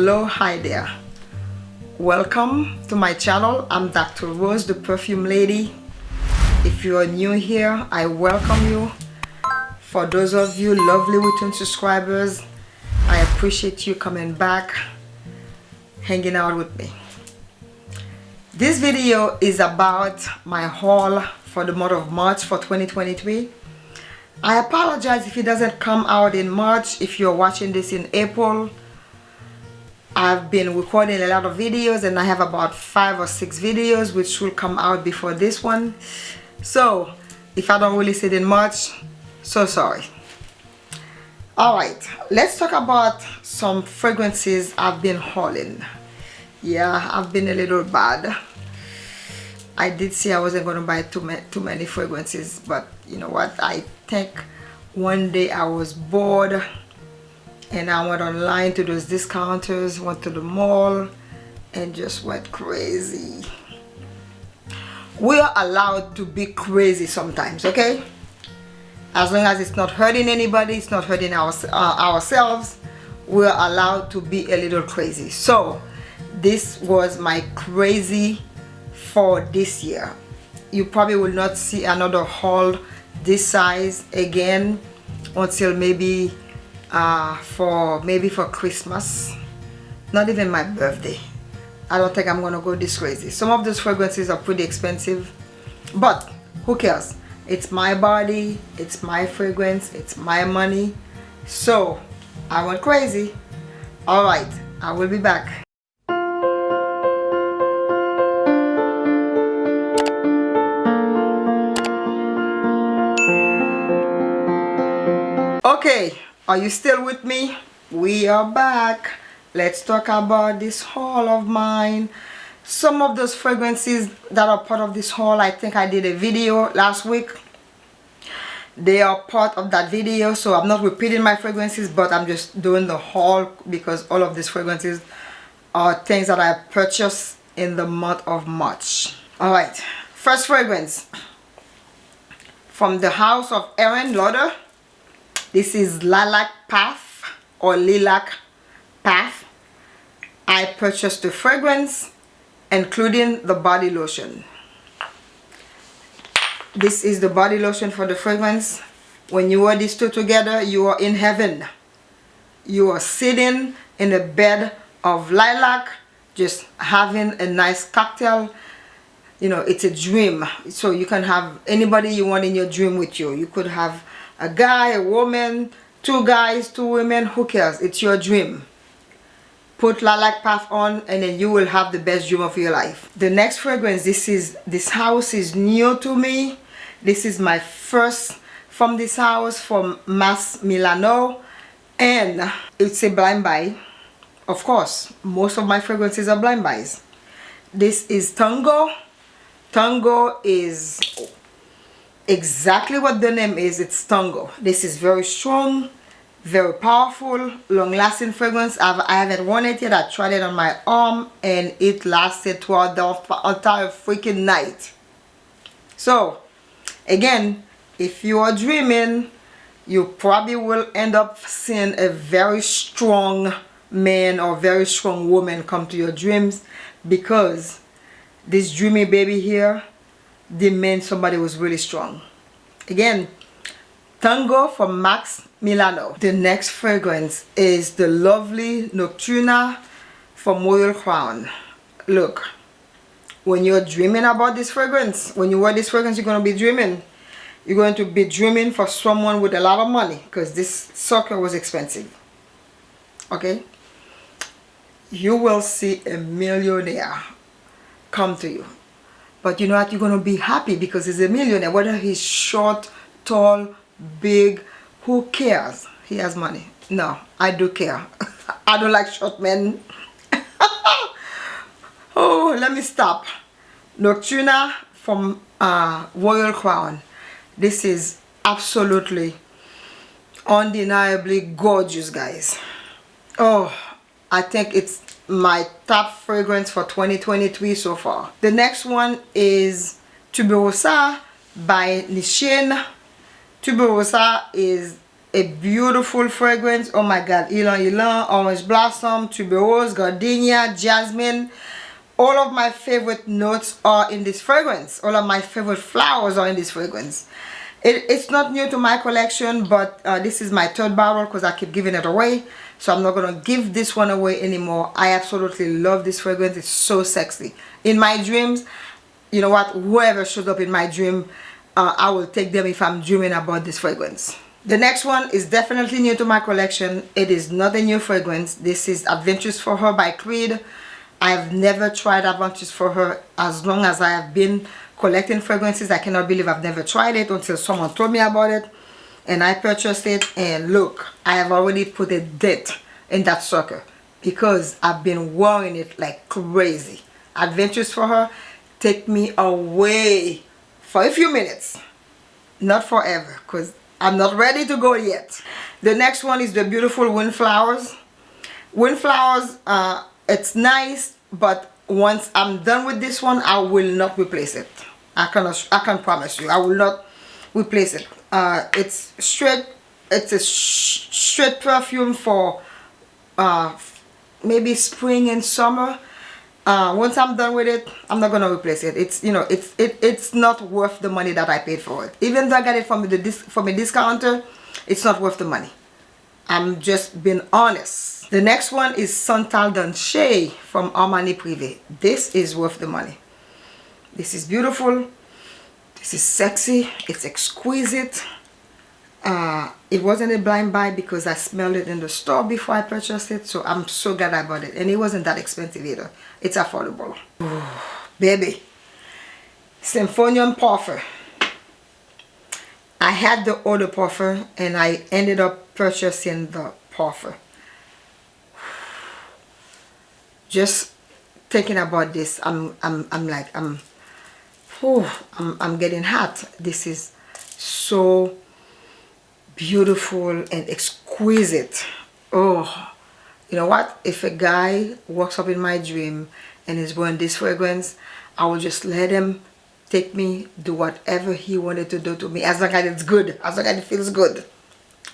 hello hi there. Welcome to my channel. I'm dr rose the perfume lady. If you are new here i welcome you. For those of you lovely return subscribers i appreciate you coming back hanging out with me. This video is about my haul for the month of march for 2023 i apologize if it doesn't come out in march if you're watching this in april I've been recording a lot of videos and I have about five or six videos which will come out before this one. So if I don't release it in March so sorry. Alright let's talk about some fragrances I've been hauling. Yeah I've been a little bad. I did say I wasn't going to buy too, too many fragrances but you know what? I think one day I was bored and I went online to those discounters went to the mall and just went crazy. We are allowed to be crazy sometimes okay? As long as it's not hurting anybody it's not hurting our, uh, ourselves we're allowed to be a little crazy. So this was my crazy for this year. You probably will not see another haul this size again until maybe uh, for maybe for Christmas. Not even my birthday. I don't think I'm gonna go this crazy. Some of those fragrances are pretty expensive but who cares? It's my body it's my fragrance it's my money. So I went crazy. Alright I will be back. Okay are you still with me? We are back. Let's talk about this haul of mine. Some of those fragrances that are part of this haul I think I did a video last week. They are part of that video so I'm not repeating my fragrances but I'm just doing the haul because all of these fragrances are things that I purchased in the month of March. Alright first fragrance. From the house of Aerin Lauder this is lilac path or lilac path. I purchased the fragrance including the body lotion. This is the body lotion for the fragrance. When you wear these two together you are in heaven. You are sitting in a bed of lilac just having a nice cocktail. You know it's a dream. So you can have anybody you want in your dream with you. You could have a guy a woman two guys two women who cares? It's your dream. Put lilac path on and then you will have the best dream of your life. The next fragrance this is this house is new to me. This is my first from this house from Masque Milano. And it's a blind buy. Of course most of my fragrances are blind buys. This is Tango. Tango is exactly what the name is it's Tango this is very strong very powerful long-lasting fragrance. I've, I haven't worn it yet. I tried it on my arm and it lasted throughout the entire freaking night. So again if you are dreaming you probably will end up seeing a very strong man or very strong woman come to your dreams because this dreamy baby here they meant somebody was really strong. Again, Tango from Masque Milano. The next fragrance is the lovely Nocturna from Royal Crown. Look, when you're dreaming about this fragrance, when you wear this fragrance, you're going to be dreaming. You're going to be dreaming for someone with a lot of money because this sucker was expensive. Okay? You will see a millionaire come to you but you know what? You're going to be happy because he's a millionaire. Whether he's short, tall, big, who cares? He has money. No, I do care. I don't like short men. oh, let me stop. Nocturna from uh, Royal Crown. This is absolutely undeniably gorgeous, guys. Oh, I think it's my top fragrance for 2023 so far. The next one is Tuberosa by Nishane. Tuberosa is a beautiful fragrance. Oh my god ylang ylang orange blossom tuberose gardenia jasmine. All of my favorite notes are in this fragrance. All of my favorite flowers are in this fragrance. It, it's not new to my collection but uh, this is my third bottle because I keep giving it away so I'm not gonna give this one away anymore I absolutely love this fragrance it's so sexy in my dreams you know what whoever shows up in my dream uh, I will take them if I'm dreaming about this fragrance the next one is definitely new to my collection. It is not a new fragrance. This is Aventus for Her by Creed. I've never tried Aventus for Her as long as I have been collecting fragrances. I cannot believe I've never tried it until someone told me about it. And I purchased it and look, I have already put a dent in that sucker because I've been wearing it like crazy. Aventus for Her take me away for a few minutes. Not forever because I'm not ready to go yet. The next one is the beautiful Windflowers. Windflowers, uh, it's nice, but once I'm done with this one, I will not replace it. I can, I can promise you, I will not replace it. Uh, it's straight, it's a straight perfume for uh, maybe spring and summer. Uh, once I'm done with it I'm not gonna replace it. It's you know it's it, it's not worth the money that I paid for it. Even though I got it from the from a discounter it's not worth the money. I'm just being honest. The next one is Santal Dan Sha from Armani Privé. This is worth the money. This is beautiful this is sexy it's exquisite uh, it wasn't a blind buy because I smelled it in the store before I purchased it so I'm so glad I bought it and it wasn't that expensive either it's affordable Ooh, baby Symphonium Parfum. I had the Eau puffer and I ended up purchasing the puffer. just thinking about this I'm I'm, I'm like I'm, whew, I'm I'm getting hot. This is so beautiful and exquisite. Oh you know what? If a guy walks up in my dream and is wearing this fragrance I will just let him take me do whatever he wanted to do to me. As long as it's good. As long as it feels good.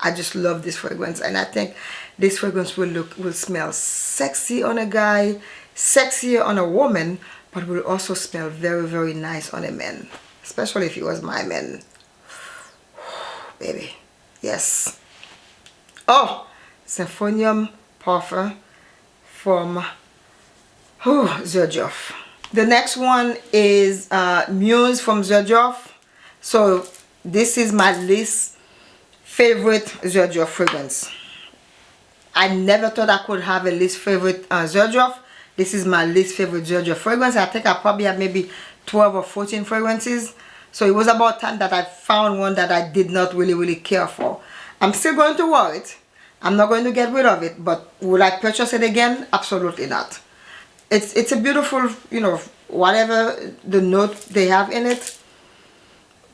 I just love this fragrance. And I think this fragrance will look will smell sexy on a guy sexier on a woman but will also smell very very nice on a man especially if he was my man. Baby yes. Oh Symphonium Parfum from oh, Xerjoff the next one is uh, Muse from Xerjoff so this is my least favorite Xerjoff fragrance. I never thought I could have a least favorite uh, Xerjoff this is my least favorite Xerjoff fragrance. I think I probably have maybe 12 or 14 fragrances. So it was about time that I found one that I did not really really care for. I'm still going to wear it. I'm not going to get rid of it but would I purchase it again? Absolutely not. It's it's a beautiful you know whatever the note they have in it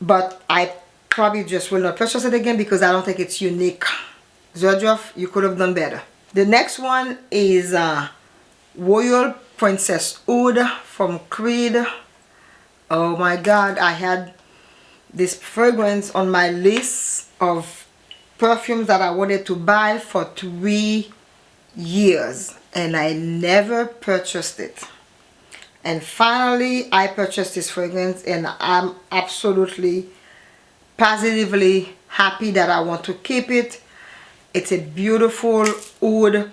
but I probably just will not purchase it again because I don't think it's unique. Xerjoff you could have done better. The next one is uh, Royal Princess Oud from Creed oh my god I had this fragrance on my list of perfumes that I wanted to buy for three years and I never purchased it. And finally I purchased this fragrance and I'm absolutely positively happy that I want to keep it. It's a beautiful oud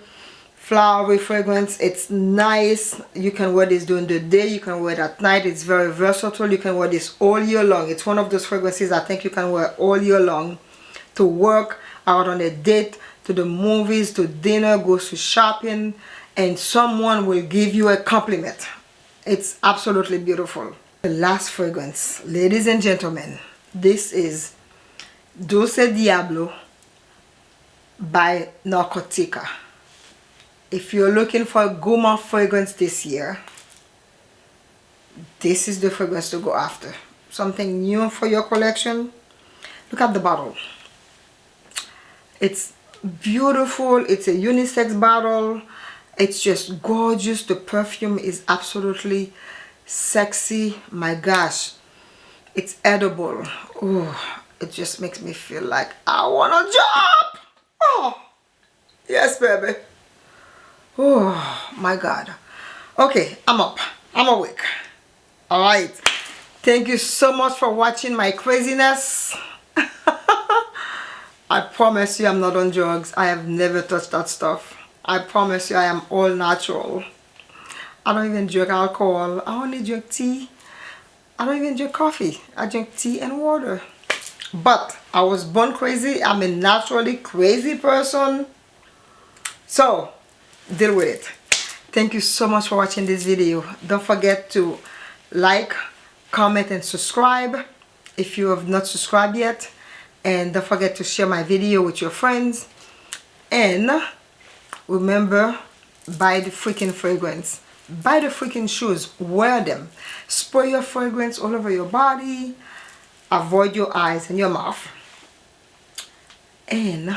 flowery fragrance. It's nice. You can wear this during the day. You can wear it at night. It's very versatile. You can wear this all year long. It's one of those fragrances I think you can wear all year long to work out on a date to the movies to dinner goes to shopping and someone will give you a compliment. It's absolutely beautiful. The last fragrance. Ladies and gentlemen this is Dulce Diablo by Narcotica if you're looking for a gourmand fragrance this year this is the fragrance to go after. Something new for your collection? Look at the bottle. It's beautiful. It's a unisex bottle. It's just gorgeous. The perfume is absolutely sexy. My gosh. It's edible. Oh it just makes me feel like I want a job. Oh, yes, baby. Oh, my God. Okay, I'm up. I'm awake. All right. Thank you so much for watching my craziness. I promise you I'm not on drugs. I have never touched that stuff. I promise you I am all natural. I don't even drink alcohol. I only drink tea. I don't even drink coffee. I drink tea and water. But I was born crazy. I'm a naturally crazy person. So, deal with it. Thank you so much for watching this video. Don't forget to like, comment, and subscribe if you have not subscribed yet. And don't forget to share my video with your friends. And remember, buy the freaking fragrance. Buy the freaking shoes. Wear them. Spray your fragrance all over your body. Avoid your eyes and your mouth. And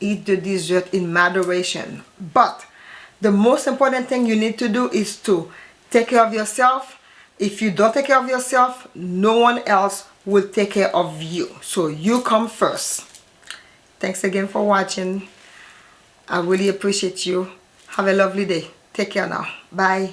eat the dessert in moderation. But the most important thing you need to do is to take care of yourself. If you don't take care of yourself, no one else will take care of you. So you come first. Thanks again for watching. I really appreciate you. Have a lovely day. Take care now. Bye.